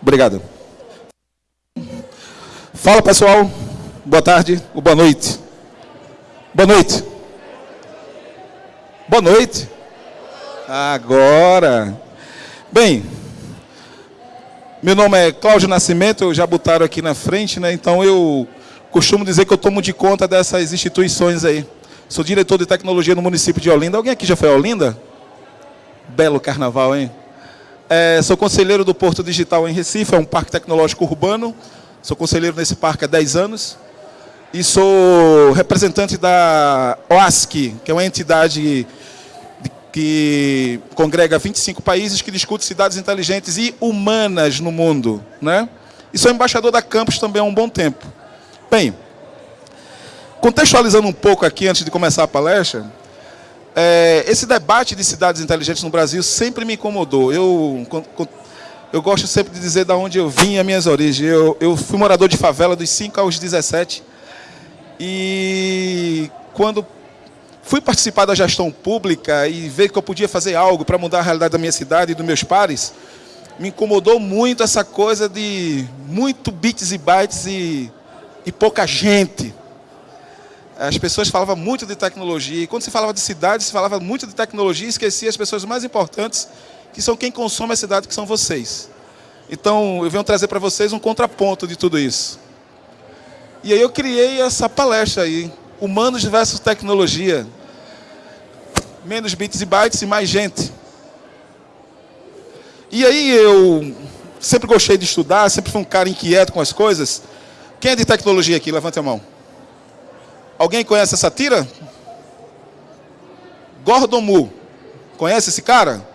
Obrigado. Fala, pessoal. Boa tarde ou boa noite. Boa noite. Boa noite. Agora. Bem, meu nome é Cláudio Nascimento, já botaram aqui na frente, né? Então eu costumo dizer que eu tomo de conta dessas instituições aí. Sou diretor de tecnologia no município de Olinda. Alguém aqui já foi a Olinda? Belo carnaval, hein? É, sou conselheiro do Porto Digital em Recife, é um parque tecnológico urbano. Sou conselheiro nesse parque há 10 anos. E sou representante da OASC, que é uma entidade que congrega 25 países que discute cidades inteligentes e humanas no mundo. Né? E sou embaixador da Campus também há um bom tempo. Bem, contextualizando um pouco aqui antes de começar a palestra, é, esse debate de cidades inteligentes no Brasil sempre me incomodou. Eu, eu gosto sempre de dizer de onde eu vim as minhas origens. Eu, eu fui morador de favela dos 5 aos 17. E quando fui participar da gestão pública e ver que eu podia fazer algo para mudar a realidade da minha cidade e dos meus pares, me incomodou muito essa coisa de muito bits e bytes e, e pouca gente. As pessoas falavam muito de tecnologia, e quando se falava de cidade, se falava muito de tecnologia e esquecia as pessoas mais importantes, que são quem consome a cidade, que são vocês. Então, eu venho trazer para vocês um contraponto de tudo isso. E aí eu criei essa palestra aí, Humanos versus Tecnologia. Menos bits e bytes e mais gente. E aí eu sempre gostei de estudar, sempre fui um cara inquieto com as coisas. Quem é de tecnologia aqui? Levante a mão. Alguém conhece essa tira? Gordon Moore. Conhece esse cara?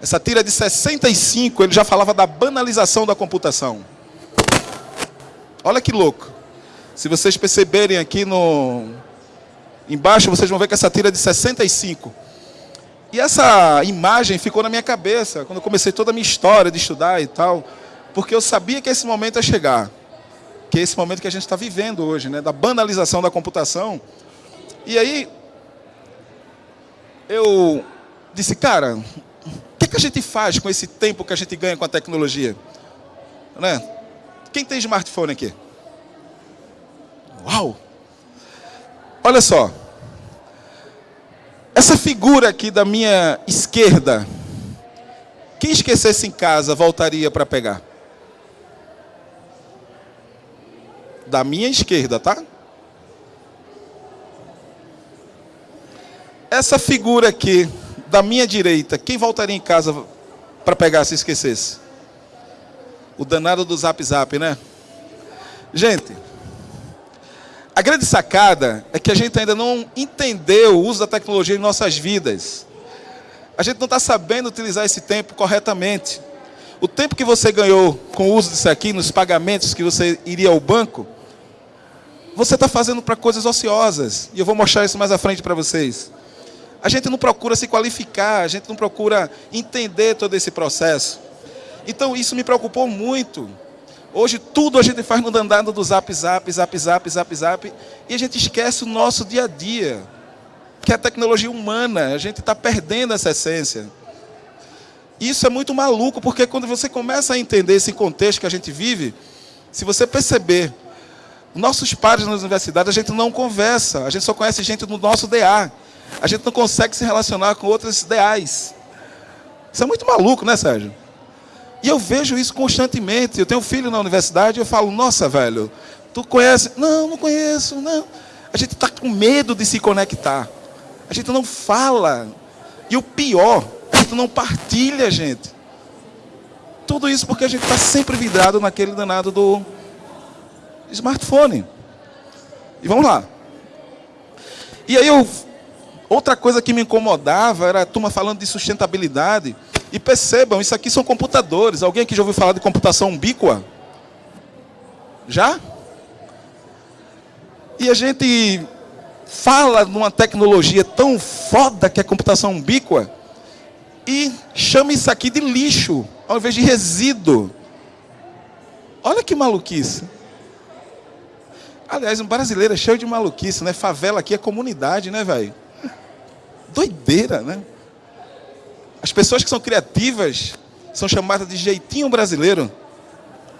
Essa tira de 65, ele já falava da banalização da computação. Olha que louco. Se vocês perceberem aqui no embaixo, vocês vão ver que essa tira é de 65. E essa imagem ficou na minha cabeça quando eu comecei toda a minha história de estudar e tal, porque eu sabia que esse momento ia chegar que é esse momento que a gente está vivendo hoje, né, da banalização da computação. E aí, eu disse, cara, o que, é que a gente faz com esse tempo que a gente ganha com a tecnologia? Né? Quem tem smartphone aqui? Uau! Olha só. Essa figura aqui da minha esquerda, quem esquecesse em casa voltaria para pegar? Da minha esquerda, tá? Essa figura aqui, da minha direita, quem voltaria em casa para pegar se esquecesse? O danado do Zap Zap, né? Gente, a grande sacada é que a gente ainda não entendeu o uso da tecnologia em nossas vidas. A gente não está sabendo utilizar esse tempo corretamente. O tempo que você ganhou com o uso disso aqui, nos pagamentos que você iria ao banco, você está fazendo para coisas ociosas. E eu vou mostrar isso mais à frente para vocês. A gente não procura se qualificar, a gente não procura entender todo esse processo. Então isso me preocupou muito. Hoje tudo a gente faz no dandado do zap, zap, zap, zap, zap, zap. E a gente esquece o nosso dia a dia. Que é a tecnologia humana. A gente está perdendo essa essência. Isso é muito maluco, porque quando você começa a entender esse contexto que a gente vive, se você perceber nossos pares nas universidades, a gente não conversa, a gente só conhece gente do nosso DA. A gente não consegue se relacionar com outros ideais. Isso é muito maluco, né, Sérgio? E eu vejo isso constantemente. Eu tenho um filho na universidade e eu falo, nossa, velho, tu conhece? Não, não conheço, não. A gente está com medo de se conectar. A gente não fala. E o pior, a gente não partilha, gente. Tudo isso porque a gente está sempre vidrado naquele danado do smartphone. E vamos lá. E aí eu, outra coisa que me incomodava era a turma falando de sustentabilidade. E percebam, isso aqui são computadores. Alguém aqui já ouviu falar de computação ubíqua? Já? E a gente fala numa tecnologia tão foda que é a computação ubíqua e chama isso aqui de lixo, ao invés de resíduo. Olha que maluquice. Aliás, um brasileiro é cheio de maluquice, né? Favela aqui é comunidade, né, velho? Doideira, né? As pessoas que são criativas são chamadas de jeitinho brasileiro.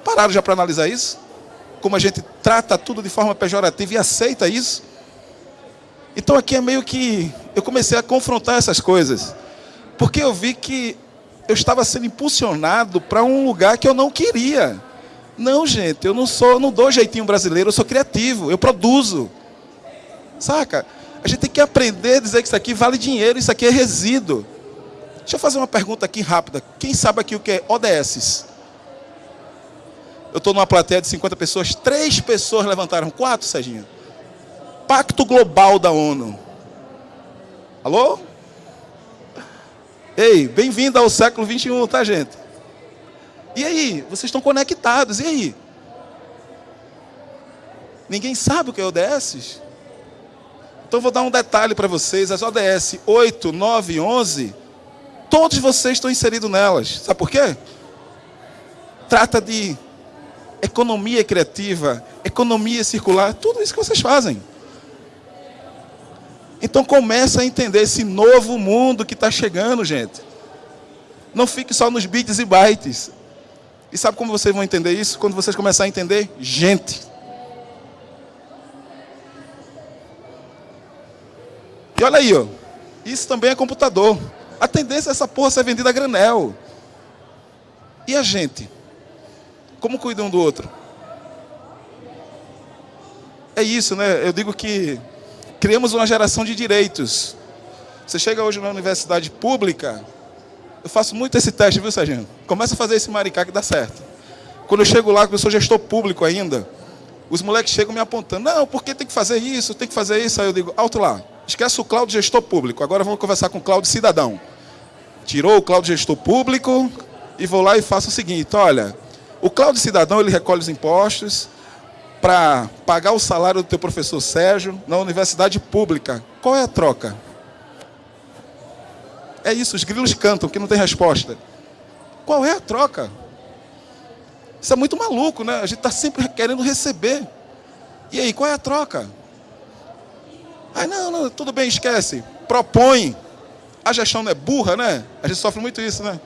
Pararam já para analisar isso? Como a gente trata tudo de forma pejorativa e aceita isso? Então aqui é meio que eu comecei a confrontar essas coisas. Porque eu vi que eu estava sendo impulsionado para um lugar que eu não queria. Não, gente, eu não sou, não dou jeitinho brasileiro, eu sou criativo, eu produzo. Saca? A gente tem que aprender a dizer que isso aqui vale dinheiro, isso aqui é resíduo. Deixa eu fazer uma pergunta aqui rápida. Quem sabe aqui o que é ODS? Eu estou numa plateia de 50 pessoas, três pessoas levantaram, quatro, Serginho. Pacto Global da ONU. Alô? Ei, bem-vindo ao século 21, tá, gente? E aí, vocês estão conectados, e aí? Ninguém sabe o que é ODS? Então vou dar um detalhe para vocês, as ODS 8, 9 e 11, todos vocês estão inseridos nelas. Sabe por quê? Trata de economia criativa, economia circular, tudo isso que vocês fazem. Então começa a entender esse novo mundo que está chegando, gente. Não fique só nos bits e bytes. E sabe como vocês vão entender isso? Quando vocês começarem a entender gente. E olha aí, ó. Isso também é computador. A tendência é essa porra ser vendida a granel. E a gente? Como cuida um do outro? É isso, né? Eu digo que criamos uma geração de direitos. Você chega hoje na universidade pública, eu faço muito esse teste, viu, Serginho? Começa a fazer esse maricá que dá certo. Quando eu chego lá, que eu sou gestor público ainda, os moleques chegam me apontando, não, porque tem que fazer isso, tem que fazer isso. Aí eu digo, alto lá, esquece o Cláudio gestor público, agora vamos conversar com o Cláudio cidadão. Tirou o Cláudio gestor público e vou lá e faço o seguinte, olha, o Cláudio cidadão, ele recolhe os impostos, para pagar o salário do teu professor Sérgio na universidade pública. Qual é a troca? É isso, os grilos cantam, que não tem resposta. Qual é a troca? Isso é muito maluco, né? A gente está sempre querendo receber. E aí, qual é a troca? Ai, não, não, tudo bem, esquece. Propõe. A gestão não é burra, né? A gente sofre muito isso, né?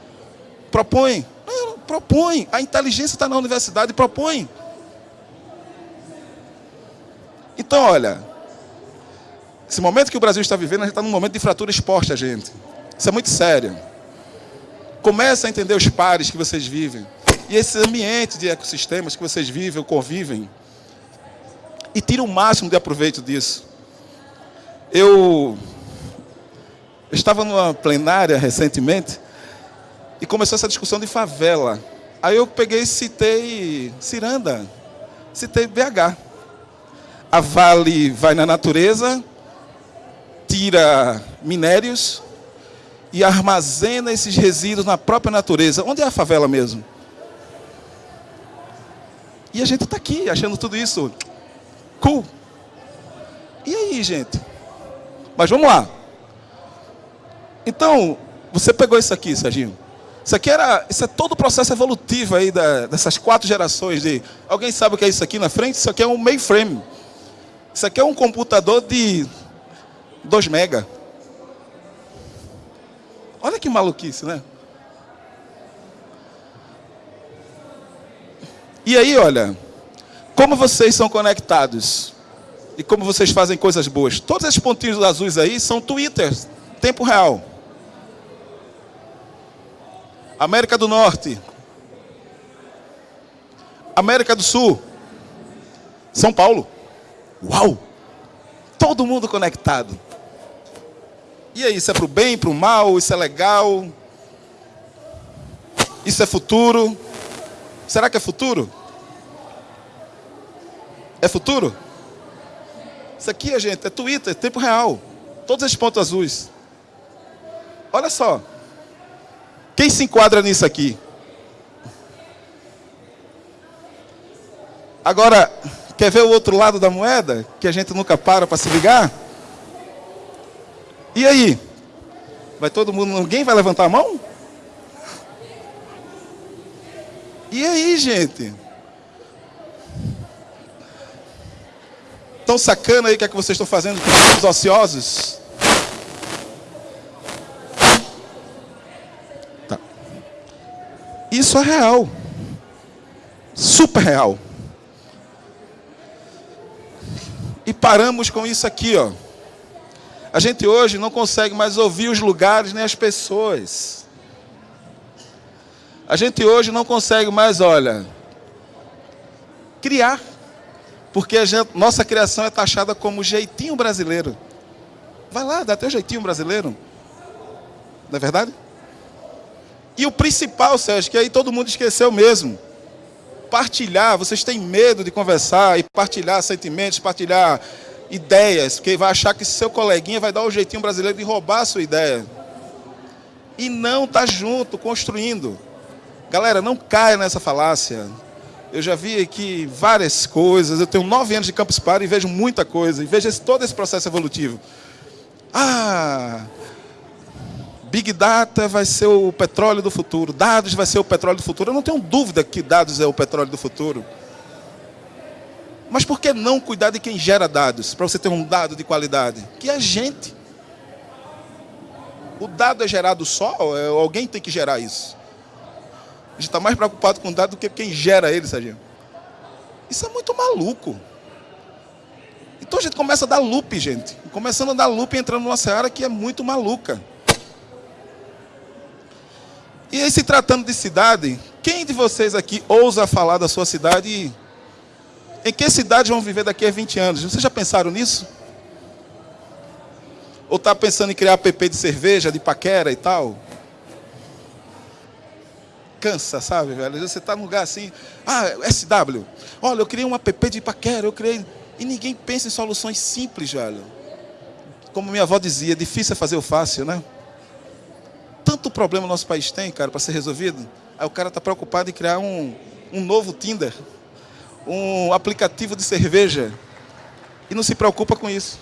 Propõe. Não, propõe. A inteligência está na universidade, propõe. Então, olha, esse momento que o Brasil está vivendo, a gente está num momento de fratura exposta, gente. Isso é muito sério. Começa a entender os pares que vocês vivem. E esse ambiente de ecossistemas que vocês vivem ou convivem. E tira o máximo de aproveito disso. Eu, eu estava numa plenária recentemente e começou essa discussão de favela. Aí eu peguei e citei Ciranda, citei BH a Vale vai na natureza, tira minérios e armazena esses resíduos na própria natureza. Onde é a favela mesmo? E a gente está aqui achando tudo isso cool. E aí, gente? Mas vamos lá. Então, você pegou isso aqui, Serginho. Isso aqui era, isso é todo o processo evolutivo aí da, dessas quatro gerações de. Alguém sabe o que é isso aqui na frente? Isso aqui é um mainframe. Isso aqui é um computador de 2 mega. Olha que maluquice, né? E aí, olha, como vocês são conectados e como vocês fazem coisas boas. Todos esses pontinhos azuis aí são Twitter, tempo real. América do Norte. América do Sul. São Paulo. Uau! Todo mundo conectado. E aí, isso é para o bem, para o mal? Isso é legal? Isso é futuro? Será que é futuro? É futuro? Isso aqui, gente, é Twitter, tempo real. Todos esses pontos azuis. Olha só. Quem se enquadra nisso aqui? Agora, Quer ver o outro lado da moeda? Que a gente nunca para para se ligar? E aí? Vai todo mundo, ninguém vai levantar a mão? E aí, gente? Tão sacana aí o que é que vocês estão fazendo com os ociosos? Tá. Isso é real. Super real. E paramos com isso aqui, ó. A gente hoje não consegue mais ouvir os lugares nem as pessoas. A gente hoje não consegue mais, olha, criar. Porque gente, nossa criação é taxada como jeitinho brasileiro. Vai lá, dá teu jeitinho brasileiro. Não é verdade? E o principal, Sérgio, que aí todo mundo esqueceu mesmo. Partilhar, vocês têm medo de conversar e partilhar sentimentos, partilhar ideias, porque vai achar que seu coleguinha vai dar o jeitinho brasileiro de roubar a sua ideia. E não tá junto, construindo. Galera, não caia nessa falácia. Eu já vi aqui várias coisas. Eu tenho nove anos de Campus Party e vejo muita coisa. E vejo esse, todo esse processo evolutivo. Ah, Big Data vai ser o petróleo do futuro. Dados vai ser o petróleo do futuro. Eu não tenho dúvida que dados é o petróleo do futuro. Mas por que não cuidar de quem gera dados? Para você ter um dado de qualidade? Que é a gente. O dado é gerado só? É, alguém tem que gerar isso? A gente está mais preocupado com o dado do que quem gera ele, Serginho. Isso é muito maluco. Então a gente começa a dar loop, gente. Começando a dar loop entrando numa seara que é muito maluca. E aí, se tratando de cidade, quem de vocês aqui ousa falar da sua cidade? Em que cidade vão viver daqui a 20 anos? Vocês já pensaram nisso? Ou está pensando em criar app de cerveja, de paquera e tal? Cansa, sabe, velho? Você está num lugar assim, ah, SW, olha, eu criei um app de paquera, eu criei... E ninguém pensa em soluções simples, velho. Como minha avó dizia, difícil é fazer o fácil, né? Tanto problema o nosso país tem, cara, para ser resolvido. Aí o cara está preocupado em criar um, um novo Tinder, um aplicativo de cerveja, e não se preocupa com isso.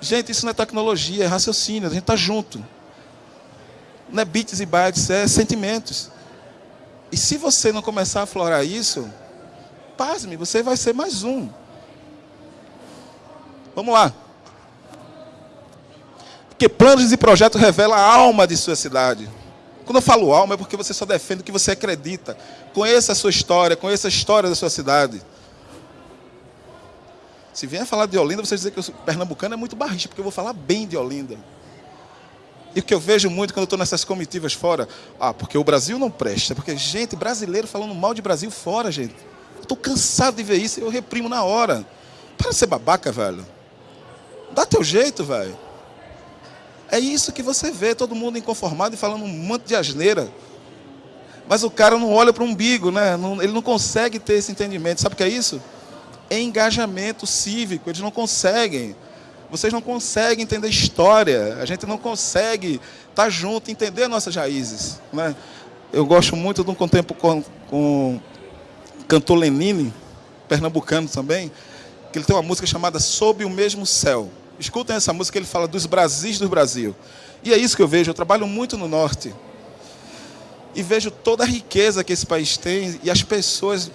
Gente, isso não é tecnologia, é raciocínio, a gente está junto. Não é bits e bytes, é sentimentos. E se você não começar a aflorar isso, pasme, você vai ser mais um. Vamos lá. Porque planos e projetos revelam a alma de sua cidade. Quando eu falo alma, é porque você só defende o que você acredita. Conheça a sua história, conheça a história da sua cidade. Se vier falar de Olinda, você dizer que o pernambucano é muito barricha, porque eu vou falar bem de Olinda. E o que eu vejo muito quando eu estou nessas comitivas fora, ah, porque o Brasil não presta, porque gente brasileiro falando mal de Brasil fora, gente. Estou cansado de ver isso e eu reprimo na hora. Para de ser babaca, velho. Dá teu jeito, velho. É isso que você vê, todo mundo inconformado e falando um monte de asneira. Mas o cara não olha para o umbigo, né? ele não consegue ter esse entendimento. Sabe o que é isso? É engajamento cívico. Eles não conseguem. Vocês não conseguem entender história. A gente não consegue estar junto, entender nossas raízes. Né? Eu gosto muito de um contempo com, com cantor Lenine, pernambucano também, que ele tem uma música chamada Sob o Mesmo Céu. Escutem essa música, ele fala dos Brasis do Brasil. E é isso que eu vejo, eu trabalho muito no Norte. E vejo toda a riqueza que esse país tem e as pessoas,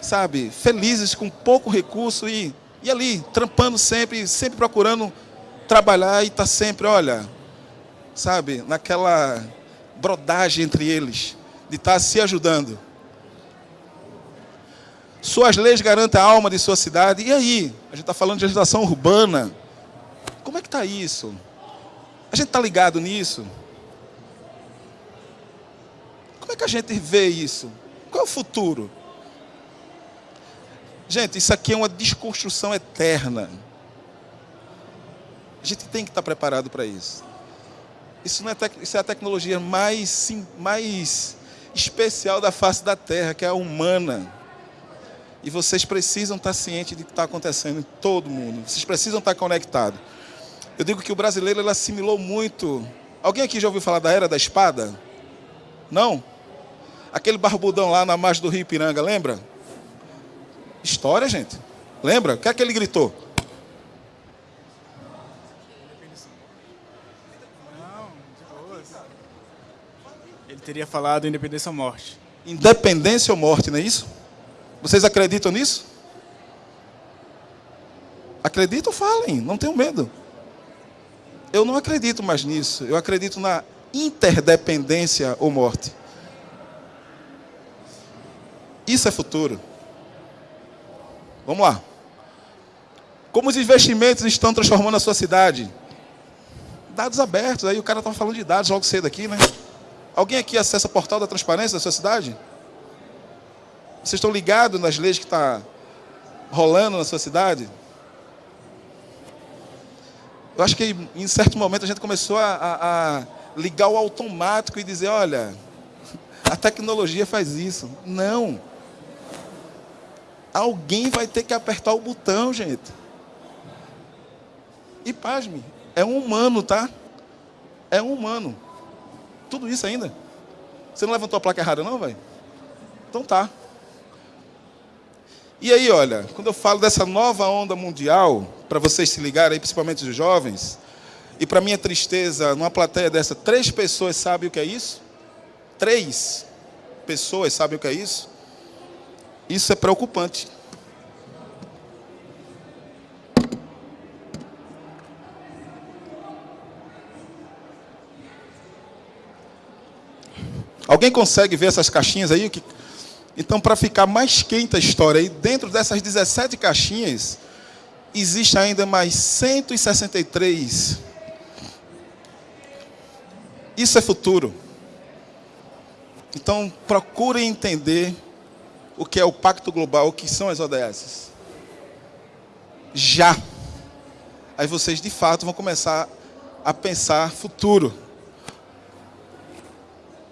sabe, felizes com pouco recurso e, e ali, trampando sempre, sempre procurando trabalhar e está sempre, olha, sabe, naquela brodagem entre eles, de estar tá se ajudando. Suas leis garantem a alma de sua cidade. E aí? A gente está falando de legislação urbana. Como é que está isso? A gente está ligado nisso? Como é que a gente vê isso? Qual é o futuro? Gente, isso aqui é uma desconstrução eterna. A gente tem que estar preparado para isso. Isso, não é isso é a tecnologia mais, sim, mais especial da face da Terra, que é a humana. E vocês precisam estar cientes de que está acontecendo em todo mundo. Vocês precisam estar conectados. Eu digo que o brasileiro ele assimilou muito. Alguém aqui já ouviu falar da Era da Espada? Não? Aquele barbudão lá na margem do Rio Ipiranga, lembra? História, gente. Lembra? O que é que ele gritou? Ele teria falado independência ou morte. Independência ou morte, não é isso? Vocês acreditam nisso? Acreditam? Falem, não tenham medo. Eu não acredito mais nisso. Eu acredito na interdependência ou morte. Isso é futuro. Vamos lá. Como os investimentos estão transformando a sua cidade? Dados abertos. Aí o cara estava falando de dados logo cedo aqui, né? Alguém aqui acessa o portal da transparência da sua cidade? Vocês estão ligados nas leis que está rolando na sua cidade? Eu acho que em certo momento a gente começou a, a, a ligar o automático e dizer, olha, a tecnologia faz isso. Não. Alguém vai ter que apertar o botão, gente. E pasme, é um humano, tá? É um humano. Tudo isso ainda. Você não levantou a placa errada, não, velho? Então tá. E aí, olha, quando eu falo dessa nova onda mundial, para vocês se ligarem, principalmente os jovens, e para minha tristeza, numa plateia dessa, três pessoas sabem o que é isso? Três pessoas sabem o que é isso? Isso é preocupante. Alguém consegue ver essas caixinhas aí? Então, para ficar mais quente a história, e dentro dessas 17 caixinhas, existe ainda mais 163. Isso é futuro. Então, procurem entender o que é o Pacto Global, o que são as ODS. Já. Aí vocês, de fato, vão começar a pensar futuro.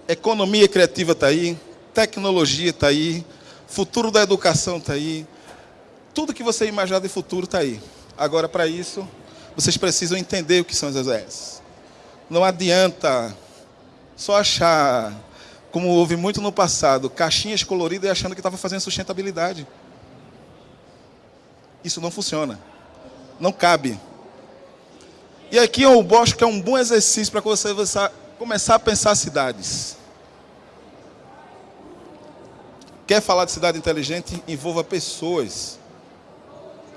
Economia criativa está aí, tecnologia está aí, futuro da educação está aí, tudo que você imaginar de futuro está aí. Agora, para isso, vocês precisam entender o que são as EZS. Não adianta só achar, como houve muito no passado, caixinhas coloridas e achando que estava fazendo sustentabilidade. Isso não funciona. Não cabe. E aqui eu acho que é um bom exercício para você começar a pensar cidades. Quer falar de cidade inteligente? Envolva pessoas.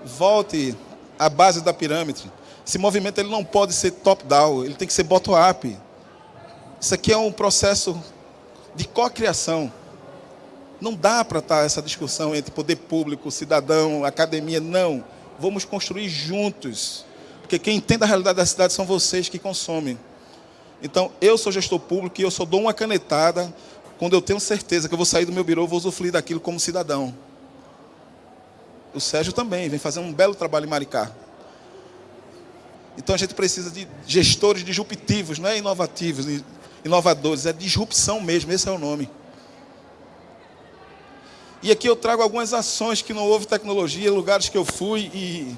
Volte à base da pirâmide. Esse movimento ele não pode ser top-down, ele tem que ser bottom-up. Isso aqui é um processo de cocriação. Não dá para estar essa discussão entre poder público, cidadão, academia. Não. Vamos construir juntos. Porque quem entende a realidade da cidade são vocês que consomem. Então, eu sou gestor público e eu só dou uma canetada quando eu tenho certeza que eu vou sair do meu birô, eu vou usufruir daquilo como cidadão. O Sérgio também vem fazendo um belo trabalho em Maricá. Então a gente precisa de gestores disruptivos, não é inovativos, inovadores, é disrupção mesmo, esse é o nome. E aqui eu trago algumas ações que não houve tecnologia, lugares que eu fui e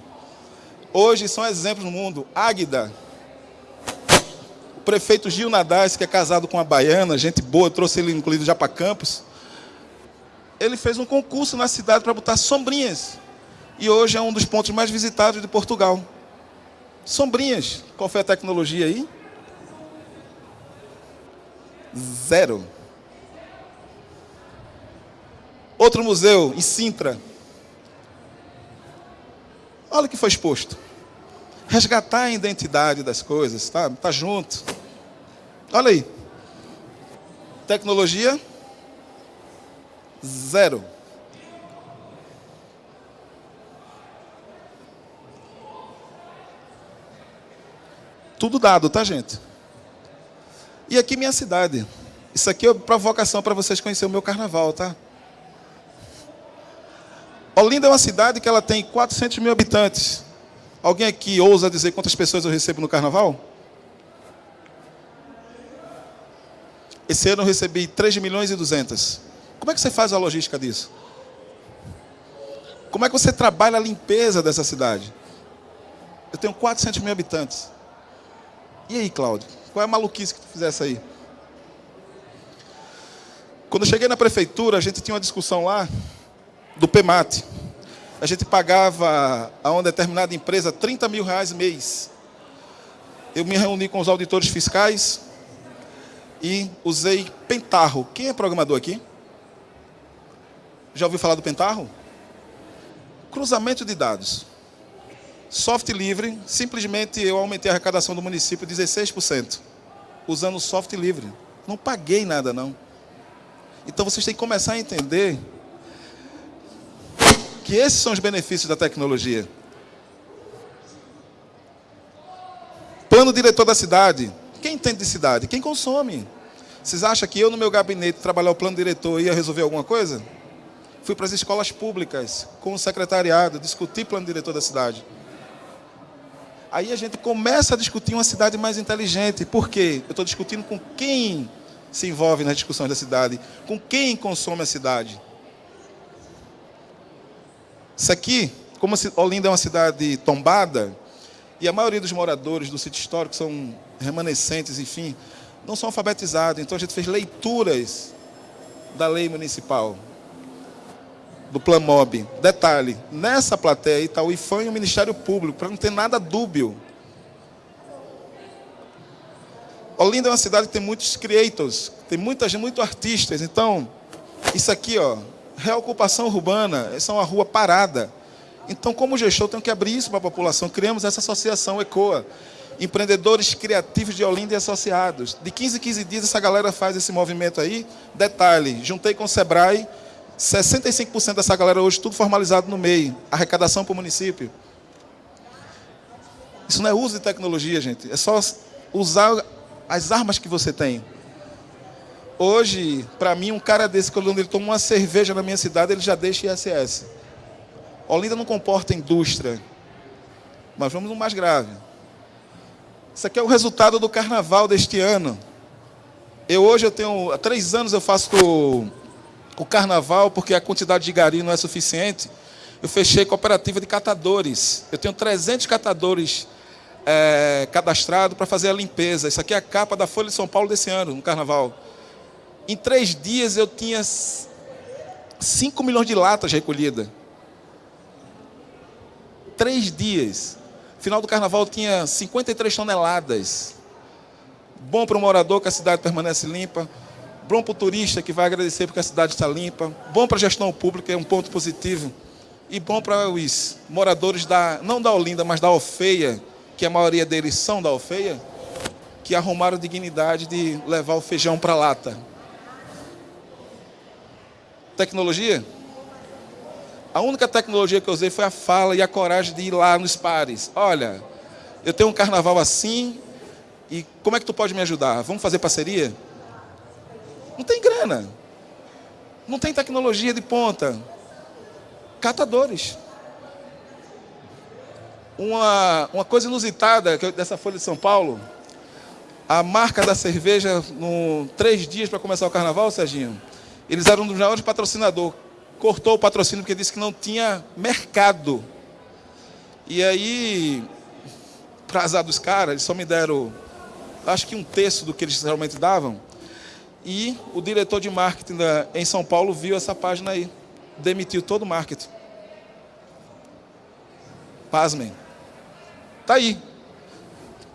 hoje são exemplos no mundo. Águida, o prefeito Gil Nadaz, que é casado com uma baiana, gente boa, trouxe ele incluído já para Campos. Ele fez um concurso na cidade para botar sombrinhas. E hoje é um dos pontos mais visitados de Portugal. Sombrinhas. Qual foi a tecnologia aí? Zero. Outro museu, em Sintra. Olha o que foi exposto resgatar a identidade das coisas, tá? Tá junto. Olha aí. Tecnologia zero. Tudo dado, tá, gente? E aqui minha cidade. Isso aqui é provocação para vocês conhecerem o meu carnaval, tá? Olinda é uma cidade que ela tem 400 mil habitantes. Alguém aqui ousa dizer quantas pessoas eu recebo no carnaval? Esse ano eu recebi 3 milhões e 200. Como é que você faz a logística disso? Como é que você trabalha a limpeza dessa cidade? Eu tenho 400 mil habitantes. E aí, Cláudio? Qual é a maluquice que tu fizesse aí? Quando eu cheguei na prefeitura, a gente tinha uma discussão lá do PEMAT a gente pagava a uma determinada empresa 30 mil reais mês. Eu me reuni com os auditores fiscais e usei Pentarro. Quem é programador aqui? Já ouviu falar do Pentarro? Cruzamento de dados. Software livre, simplesmente eu aumentei a arrecadação do município 16%. usando software livre. Não paguei nada, não. Então vocês têm que começar a entender que esses são os benefícios da tecnologia. Plano diretor da cidade. Quem entende de cidade? Quem consome. Vocês acham que eu, no meu gabinete, trabalhar o plano diretor ia resolver alguma coisa? Fui para as escolas públicas, com o secretariado, discutir plano diretor da cidade. Aí a gente começa a discutir uma cidade mais inteligente. Por quê? Eu estou discutindo com quem se envolve nas discussões da cidade, com quem consome a cidade. Isso aqui, como Olinda é uma cidade tombada, e a maioria dos moradores do sítio histórico são remanescentes, enfim, não são alfabetizados. Então a gente fez leituras da lei municipal, do Plamob. Detalhe, nessa plateia está o IFAM e o Ministério Público, para não ter nada dúbio. Olinda é uma cidade que tem muitos creators, tem muita gente, muitos artistas. Então, isso aqui, ó, reocupação urbana, essa é uma rua parada. Então, como gestor, tenho que abrir isso para a população. Criamos essa associação ECOA, Empreendedores Criativos de Olinda e Associados. De 15 em 15 dias, essa galera faz esse movimento aí. Detalhe, juntei com o Sebrae, 65% dessa galera hoje, tudo formalizado no MEI. Arrecadação para o município. Isso não é uso de tecnologia, gente. É só usar as armas que você tem. Hoje, para mim, um cara desse, quando ele toma uma cerveja na minha cidade, ele já deixa ISS. Olinda não comporta indústria. Mas vamos no mais grave. Isso aqui é o resultado do carnaval deste ano. Eu hoje eu tenho há três anos eu faço o, carnaval porque a quantidade de gari não é suficiente. Eu fechei cooperativa de catadores. Eu tenho 300 catadores é, cadastrados para fazer a limpeza. Isso aqui é a capa da Folha de São Paulo desse ano, no carnaval. Em três dias eu tinha 5 milhões de latas recolhidas. Três dias. Final do carnaval tinha 53 toneladas. Bom para o morador que a cidade permanece limpa. Bom para o turista que vai agradecer porque a cidade está limpa. Bom para a gestão pública, é um ponto positivo. E bom para os moradores da, não da Olinda, mas da Alfeia, que a maioria deles são da Alfeia, que arrumaram dignidade de levar o feijão para a lata. Tecnologia? A única tecnologia que eu usei foi a fala e a coragem de ir lá nos pares. Olha, eu tenho um carnaval assim, e como é que tu pode me ajudar? Vamos fazer parceria? Não tem grana. Não tem tecnologia de ponta. Catadores. Uma, uma coisa inusitada dessa Folha de São Paulo, a marca da cerveja, no três dias para começar o carnaval, Serginho, eles eram um dos maiores patrocinadores cortou o patrocínio porque disse que não tinha mercado. E aí, para azar dos caras, eles só me deram, acho que um terço do que eles realmente davam. E o diretor de marketing da, em São Paulo viu essa página aí. Demitiu todo o marketing. Pasmem. Tá aí.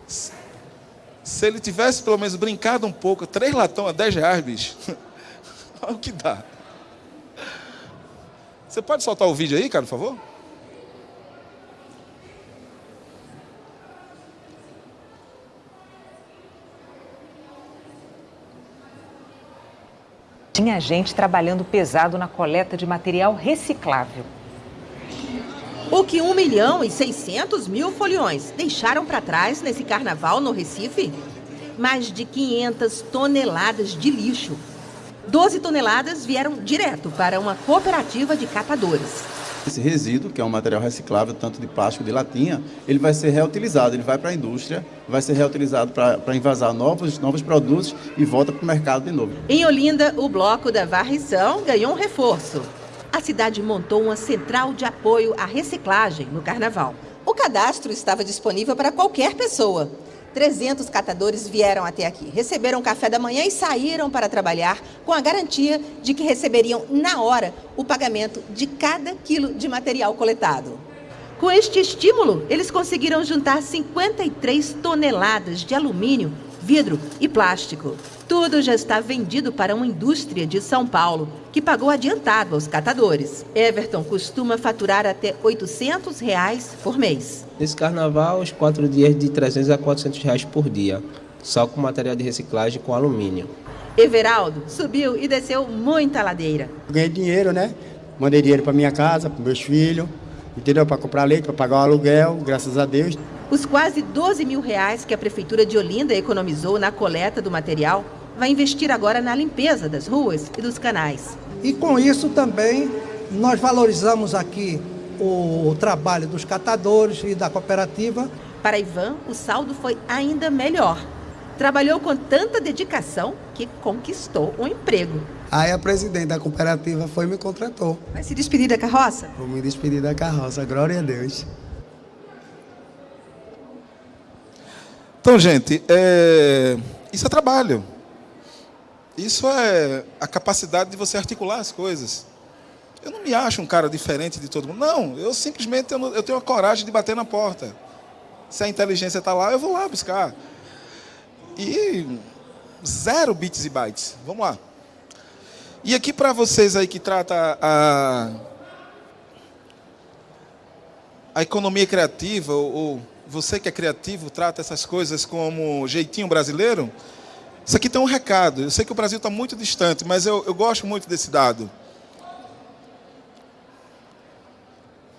Se ele tivesse pelo menos brincado um pouco, três latão a 10 reais, bicho. Olha o que dá. Você pode soltar o vídeo aí, cara, por favor? Tinha gente trabalhando pesado na coleta de material reciclável. O que 1 milhão e 600 mil foliões deixaram para trás nesse carnaval no Recife? Mais de 500 toneladas de lixo 12 toneladas vieram direto para uma cooperativa de catadores. Esse resíduo, que é um material reciclável, tanto de plástico de latinha, ele vai ser reutilizado, ele vai para a indústria, vai ser reutilizado para envasar novos, novos produtos e volta para o mercado de novo. Em Olinda, o bloco da varrição ganhou um reforço. A cidade montou uma central de apoio à reciclagem no carnaval. O cadastro estava disponível para qualquer pessoa. 300 catadores vieram até aqui, receberam café da manhã e saíram para trabalhar com a garantia de que receberiam na hora o pagamento de cada quilo de material coletado. Com este estímulo, eles conseguiram juntar 53 toneladas de alumínio, vidro e plástico. Tudo já está vendido para uma indústria de São Paulo, que pagou adiantado aos catadores. Everton costuma faturar até 800 reais por mês. Nesse carnaval, os quatro dias de 300 a 400 reais por dia. só com material de reciclagem com alumínio. Everaldo subiu e desceu muita ladeira. Ganhei dinheiro, né? Mandei dinheiro para minha casa, para meus filhos, entendeu? Para comprar leite, para pagar o aluguel, graças a Deus. Os quase 12 mil reais que a Prefeitura de Olinda economizou na coleta do material vai investir agora na limpeza das ruas e dos canais. E com isso também nós valorizamos aqui o, trabalho dos catadores e da cooperativa. Para Ivan, o saldo foi ainda melhor. Trabalhou com tanta dedicação que conquistou um emprego. Aí a presidente da cooperativa foi e me contratou. Vai se despedir da carroça? Vou me despedir da carroça, glória a Deus. Então, gente, é... isso é trabalho. Isso é a capacidade de você articular as coisas. Eu não me acho um cara diferente de todo mundo. Não, eu simplesmente eu, tenho a coragem de bater na porta. Se a inteligência está lá, eu vou lá buscar. E zero bits e bytes. Vamos lá. E aqui para vocês aí que trata a, a economia criativa, ou você que é criativo, trata essas coisas como jeitinho brasileiro, isso aqui tem um recado. Eu sei que o Brasil está muito distante, mas eu, eu gosto muito desse dado.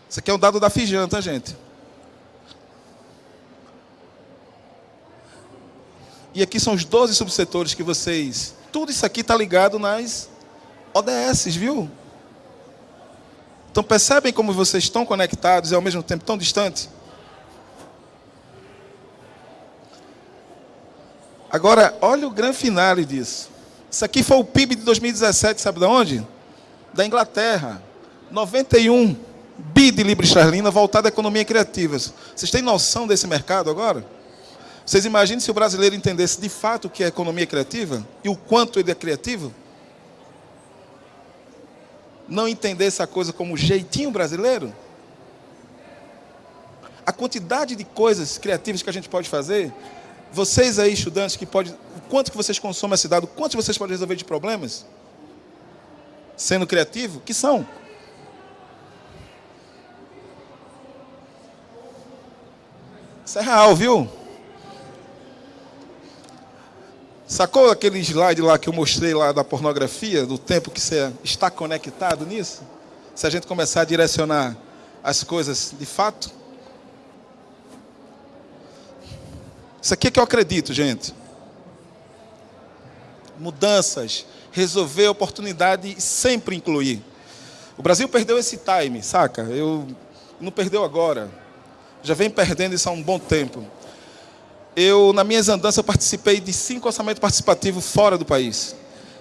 Isso aqui é um dado da Fijan, tá, gente? E aqui são os 12 subsetores que vocês... Tudo isso aqui está ligado nas ODS, viu? Então percebem como vocês estão conectados e ao mesmo tempo tão distantes? Agora, olha o grande finale disso. Isso aqui foi o PIB de 2017, sabe de onde? Da Inglaterra. 91 bi de libra esterlina voltado à economia criativa. Vocês têm noção desse mercado agora? Vocês imaginem se o brasileiro entendesse de fato o que é economia criativa e o quanto ele é criativo? Não entendesse a coisa como jeitinho brasileiro? A quantidade de coisas criativas que a gente pode fazer, vocês aí, estudantes, que pode, quanto que vocês consomem a cidade, o quanto vocês podem resolver de problemas? Sendo criativo? Que são? Isso é real, viu? Sacou aquele slide lá que eu mostrei lá da pornografia, do tempo que você está conectado nisso? Se a gente começar a direcionar as coisas de fato? Isso aqui é que eu acredito, gente. Mudanças, resolver oportunidade e sempre incluir. O Brasil perdeu esse time, saca? Eu não perdeu agora. Já vem perdendo isso há um bom tempo. Eu, na minhas andanças, participei de cinco orçamentos participativos fora do país.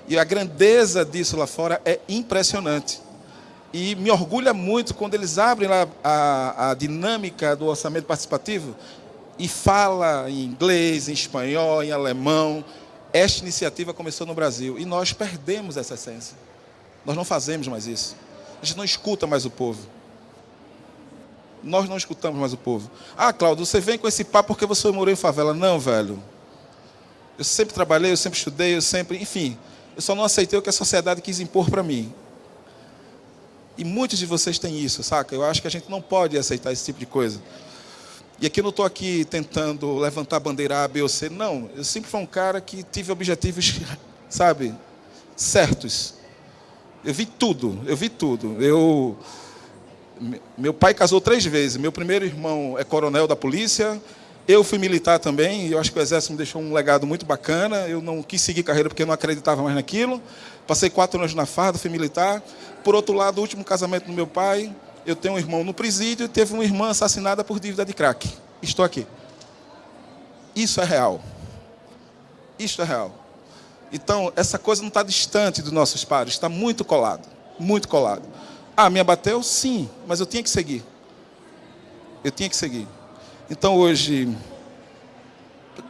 E a grandeza disso lá fora é impressionante. E me orgulha muito quando eles abrem lá a, a dinâmica do orçamento participativo e fala em inglês, em espanhol, em alemão. Esta iniciativa começou no Brasil e nós perdemos essa essência. Nós não fazemos mais isso. A gente não escuta mais o povo nós não escutamos mais o povo. Ah, Cláudio, você vem com esse papo porque você morou em favela. Não, velho. Eu sempre trabalhei, eu sempre estudei, eu sempre. Enfim, eu só não aceitei o que a sociedade quis impor para mim. E muitos de vocês têm isso, saca? Eu acho que a gente não pode aceitar esse tipo de coisa. E aqui eu não estou aqui tentando levantar a bandeira A, B ou C. Não, eu sempre fui um cara que tive objetivos, sabe, certos. Eu vi tudo, eu vi tudo. Eu meu pai casou três vezes. Meu primeiro irmão é coronel da polícia. Eu fui militar também. Eu acho que o exército me deixou um legado muito bacana. Eu não quis seguir carreira porque eu não acreditava mais naquilo. Passei quatro anos na farda, fui militar. Por outro lado, o último casamento do meu pai, eu tenho um irmão no presídio e teve uma irmã assassinada por dívida de crack. Estou aqui. Isso é real. Isso é real. Então, essa coisa não está distante dos nossos pares, está muito colado. Muito colado. Ah, me abateu? Sim, mas eu tinha que seguir. Eu tinha que seguir. Então hoje,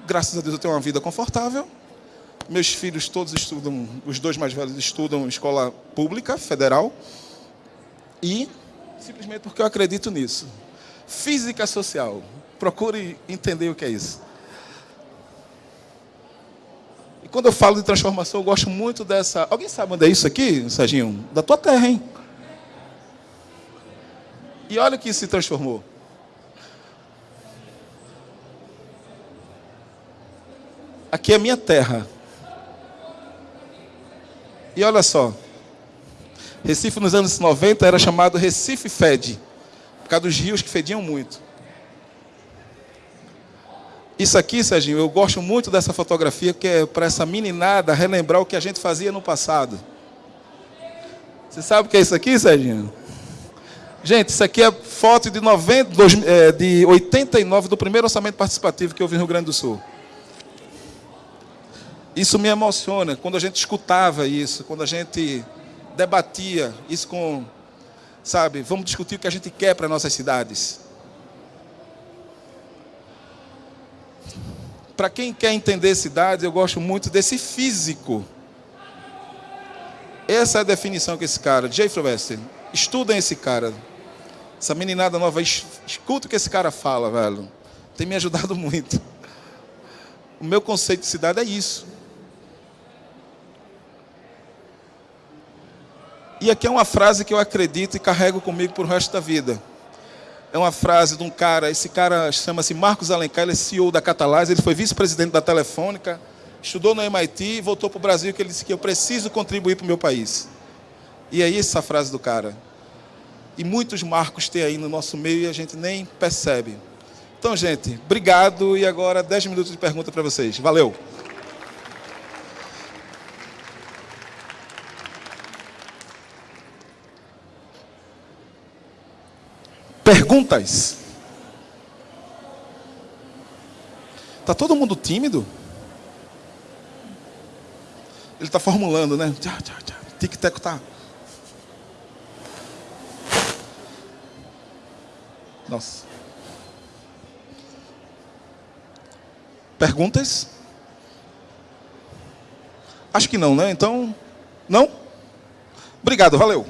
graças a Deus, eu tenho uma vida confortável. Meus filhos todos estudam, os dois mais velhos estudam escola pública, federal. E simplesmente porque eu acredito nisso. Física social. Procure entender o que é isso. E quando eu falo de transformação, eu gosto muito dessa. Alguém sabe onde é isso aqui, Serginho? Da tua terra, hein? E olha o que se transformou. aqui é minha terra. E olha só, Recife nos anos 90 era chamado Recife Fede, por causa dos rios que fediam muito. Isso aqui, Serginho, eu gosto muito dessa fotografia, que é para essa meninada relembrar o que a gente fazia no passado. Você sabe o que é isso aqui, Serginho? Gente, isso aqui é foto de, 90, é, de 89 do primeiro orçamento participativo que eu vi no Rio Grande do Sul. Isso me emociona quando a gente escutava isso, quando a gente debatia isso com, sabe, vamos discutir o que a gente quer para nossas cidades. Para quem quer entender cidades, eu gosto muito desse físico. Essa é a definição que esse cara, Jay Wester, estudem esse cara. Essa meninada nova, escuta o que esse cara fala, velho. Tem me ajudado muito. O meu conceito de cidade é isso. E aqui é uma frase que eu acredito e carrego comigo por o resto da vida é uma frase de um cara, esse cara chama-se Marcos Alencar, ele é CEO da Catalase, ele foi vice-presidente da Telefônica, estudou no MIT, voltou para o Brasil, que ele disse que eu preciso contribuir para o meu país. E é essa a frase do cara. E muitos marcos tem aí no nosso meio e a gente nem percebe. Então, gente, obrigado e agora 10 minutos de pergunta para vocês. Valeu! Perguntas? Está todo mundo tímido? Ele está formulando, né? Tchau, tchau, tchau. Tic-tac tá. Nossa. Perguntas? Acho que não, né? Então, não? Obrigado, valeu.